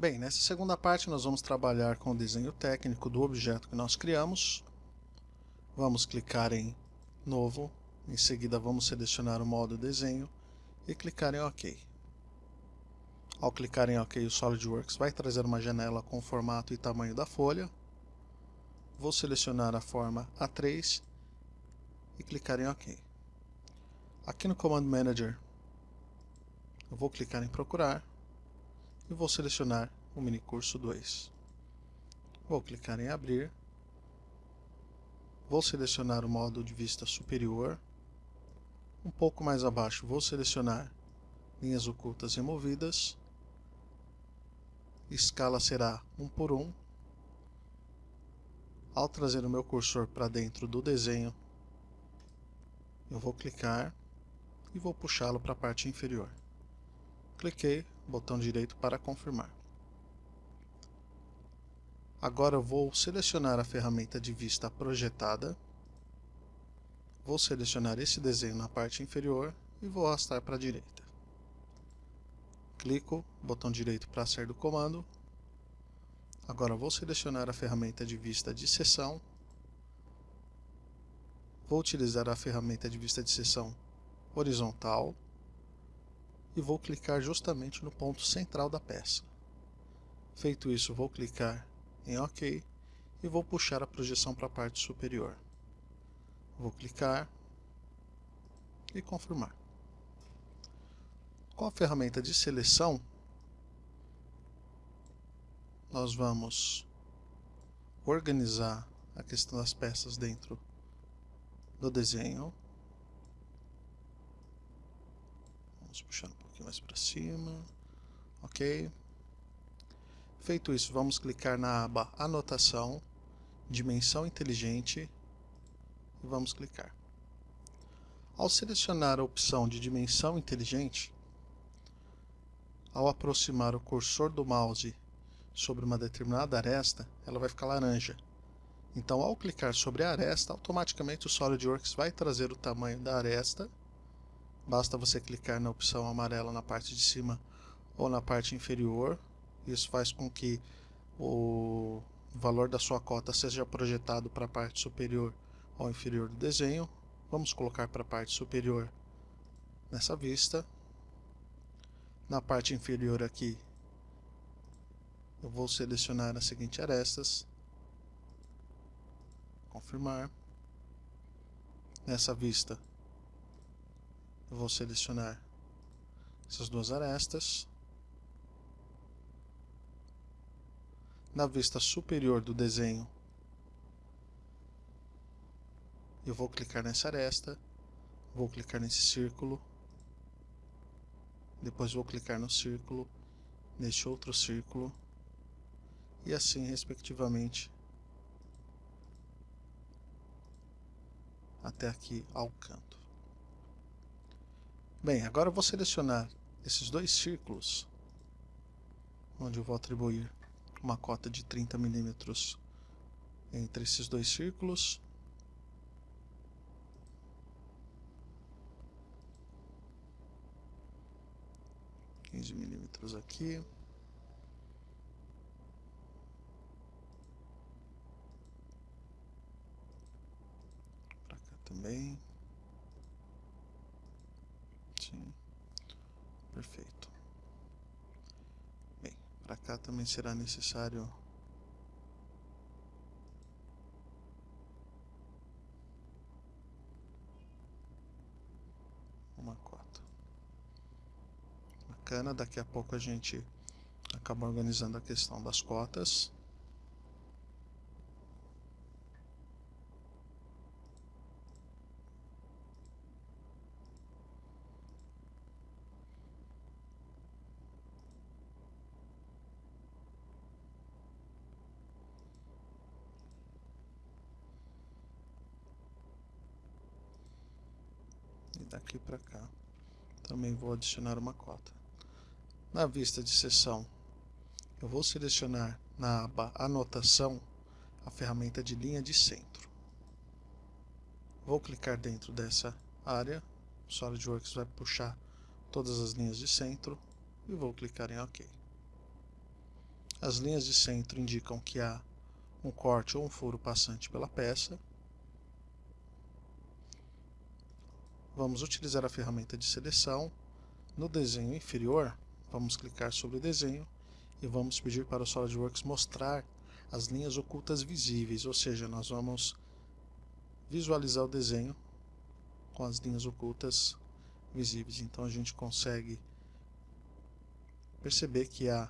Bem, nessa segunda parte nós vamos trabalhar com o desenho técnico do objeto que nós criamos. Vamos clicar em Novo, em seguida vamos selecionar o modo Desenho e clicar em OK. Ao clicar em OK, o SolidWorks vai trazer uma janela com o formato e tamanho da folha. Vou selecionar a forma A3 e clicar em OK. Aqui no Command Manager, eu vou clicar em Procurar e vou selecionar o minicurso 2. Vou clicar em Abrir. Vou selecionar o modo de vista superior. Um pouco mais abaixo, vou selecionar linhas ocultas removidas escala será 1 por 1. Ao trazer o meu cursor para dentro do desenho, eu vou clicar e vou puxá-lo para a parte inferior. Cliquei, botão direito para confirmar. Agora vou selecionar a ferramenta de vista projetada. Vou selecionar esse desenho na parte inferior e vou arrastar para a direita clico, botão direito para sair do comando. Agora vou selecionar a ferramenta de vista de seção. Vou utilizar a ferramenta de vista de seção horizontal e vou clicar justamente no ponto central da peça. Feito isso, vou clicar em OK e vou puxar a projeção para a parte superior. Vou clicar e confirmar. Com a ferramenta de seleção, nós vamos organizar a questão das peças dentro do desenho. Vamos puxar um pouquinho mais para cima. Ok. Feito isso, vamos clicar na aba Anotação, Dimensão Inteligente e vamos clicar. Ao selecionar a opção de Dimensão Inteligente, ao aproximar o cursor do mouse sobre uma determinada aresta, ela vai ficar laranja. Então, ao clicar sobre a aresta, automaticamente o SolidWorks vai trazer o tamanho da aresta. Basta você clicar na opção amarela na parte de cima ou na parte inferior. Isso faz com que o valor da sua cota seja projetado para a parte superior ou inferior do desenho. Vamos colocar para a parte superior nessa vista na parte inferior aqui, eu vou selecionar as seguintes arestas. Confirmar. Nessa vista, eu vou selecionar essas duas arestas. Na vista superior do desenho, eu vou clicar nessa aresta, vou clicar nesse círculo, depois vou clicar no círculo, neste outro círculo, e assim respectivamente até aqui ao canto. Bem, agora eu vou selecionar esses dois círculos, onde eu vou atribuir uma cota de 30 milímetros entre esses dois círculos 15 milímetros aqui. Para cá também. Sim. Perfeito. Bem, para cá também será necessário bacana. Daqui a pouco a gente acaba organizando a questão das cotas. Daqui para cá também vou adicionar uma cota. Na vista de seção, eu vou selecionar na aba Anotação a ferramenta de linha de centro. Vou clicar dentro dessa área, o SolidWorks vai puxar todas as linhas de centro e vou clicar em OK. As linhas de centro indicam que há um corte ou um furo passante pela peça. Vamos utilizar a ferramenta de seleção. No desenho inferior, vamos clicar sobre o desenho e vamos pedir para o SolidWorks mostrar as linhas ocultas visíveis, ou seja, nós vamos visualizar o desenho com as linhas ocultas visíveis. Então a gente consegue perceber que há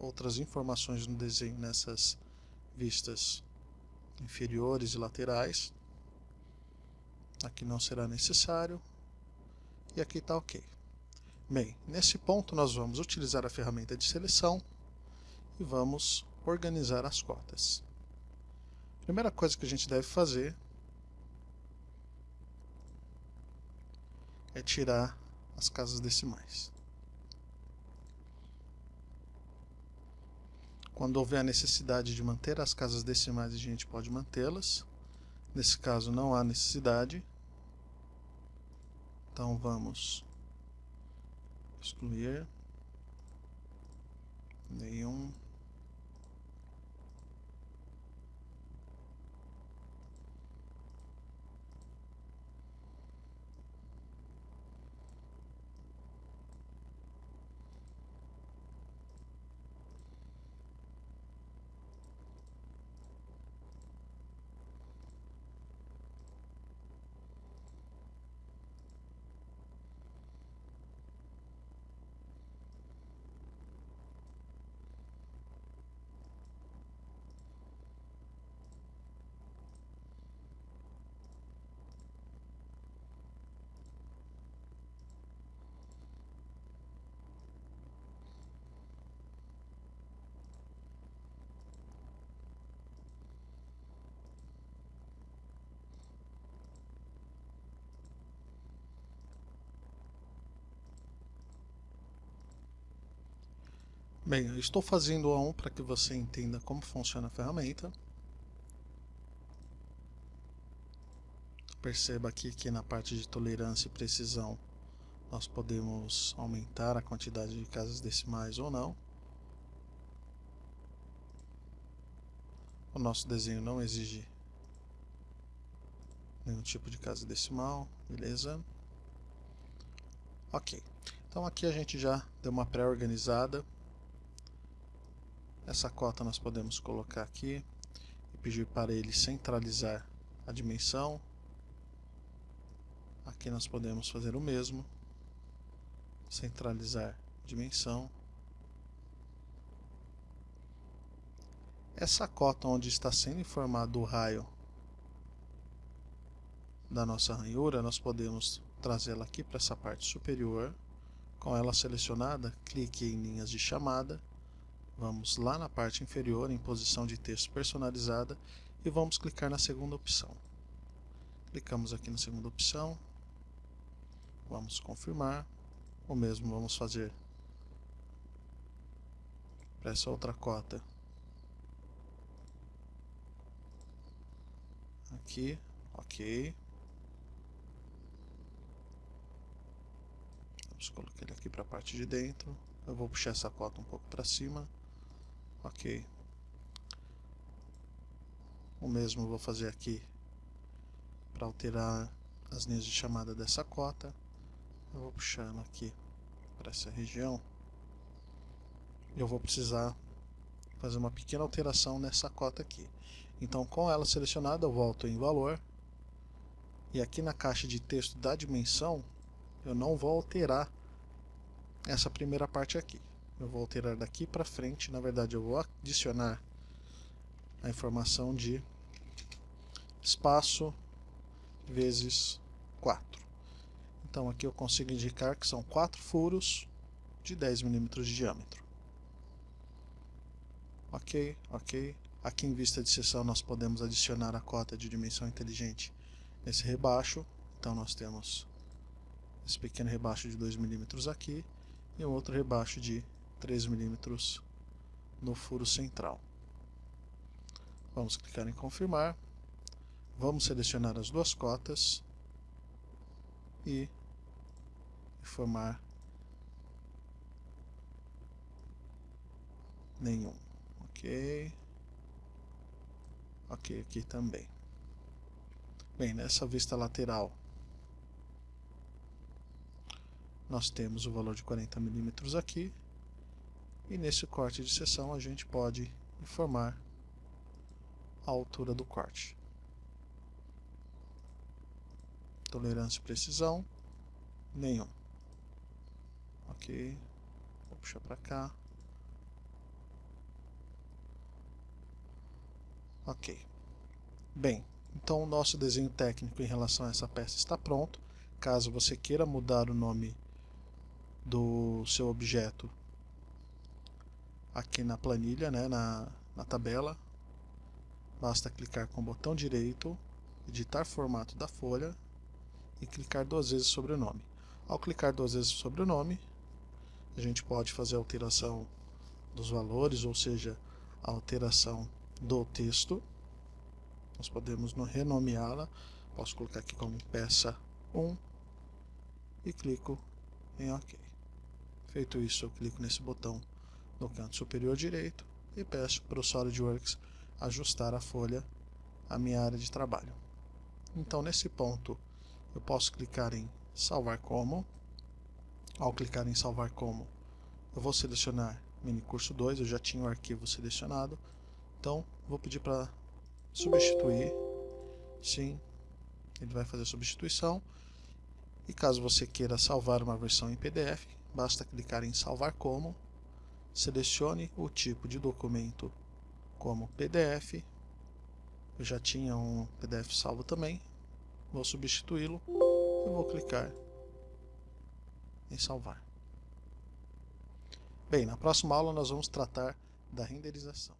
outras informações no desenho nessas vistas inferiores e laterais. Aqui não será necessário. E aqui está ok. Bem, nesse ponto nós vamos utilizar a ferramenta de seleção e vamos organizar as cotas. Primeira coisa que a gente deve fazer é tirar as casas decimais. Quando houver a necessidade de manter as casas decimais, a gente pode mantê-las. Nesse caso não há necessidade. Então vamos excluir nenhum Bem, eu estou fazendo um para que você entenda como funciona a ferramenta. Perceba aqui que na parte de tolerância e precisão nós podemos aumentar a quantidade de casas decimais ou não. O nosso desenho não exige nenhum tipo de casa decimal, beleza? Ok, então aqui a gente já deu uma pré-organizada essa cota nós podemos colocar aqui e pedir para ele centralizar a dimensão. Aqui nós podemos fazer o mesmo, centralizar dimensão. Essa cota onde está sendo informado o raio da nossa ranhura, nós podemos trazê-la aqui para essa parte superior. Com ela selecionada, clique em linhas de chamada Vamos lá na parte inferior, em posição de texto personalizada, e vamos clicar na segunda opção. Clicamos aqui na segunda opção, vamos confirmar, o mesmo vamos fazer para essa outra cota. Aqui, ok. Vamos colocar ele aqui para a parte de dentro. Eu vou puxar essa cota um pouco para cima Ok. O mesmo vou fazer aqui para alterar as linhas de chamada dessa cota. Eu vou puxando aqui para essa região. Eu vou precisar fazer uma pequena alteração nessa cota aqui. Então, com ela selecionada, eu volto em valor. E aqui na caixa de texto da dimensão, eu não vou alterar essa primeira parte aqui eu vou alterar daqui para frente, na verdade eu vou adicionar a informação de espaço vezes 4. Então aqui eu consigo indicar que são 4 furos de 10 milímetros de diâmetro. Ok, ok. Aqui em vista de seção nós podemos adicionar a cota de dimensão inteligente nesse rebaixo. Então nós temos esse pequeno rebaixo de 2 milímetros aqui e um outro rebaixo de 3 milímetros no furo central. Vamos clicar em confirmar. Vamos selecionar as duas cotas e informar Nenhum. Ok. Ok, aqui também. Bem, nessa vista lateral, nós temos o valor de 40 milímetros aqui. E nesse corte de seção a gente pode informar a altura do corte. Tolerância e precisão, nenhum. Ok, vou puxar para cá. Ok. Bem, então o nosso desenho técnico em relação a essa peça está pronto. Caso você queira mudar o nome do seu objeto aqui na planilha, né, na, na tabela, basta clicar com o botão direito, editar formato da folha e clicar duas vezes sobre o nome. Ao clicar duas vezes sobre o nome, a gente pode fazer a alteração dos valores, ou seja, a alteração do texto. Nós podemos renomeá-la. Posso colocar aqui como peça 1 e clico em OK. Feito isso, eu clico nesse botão no canto superior direito e peço para o SolidWorks ajustar a folha à minha área de trabalho. Então, nesse ponto, eu posso clicar em Salvar como. Ao clicar em Salvar como, eu vou selecionar Mini Curso 2, eu já tinha o arquivo selecionado. Então, vou pedir para substituir. Sim, ele vai fazer a substituição. E caso você queira salvar uma versão em PDF, basta clicar em Salvar como, selecione o tipo de documento como PDF. Eu já tinha um PDF salvo também, vou substituí-lo e vou clicar em salvar. Bem, na próxima aula nós vamos tratar da renderização.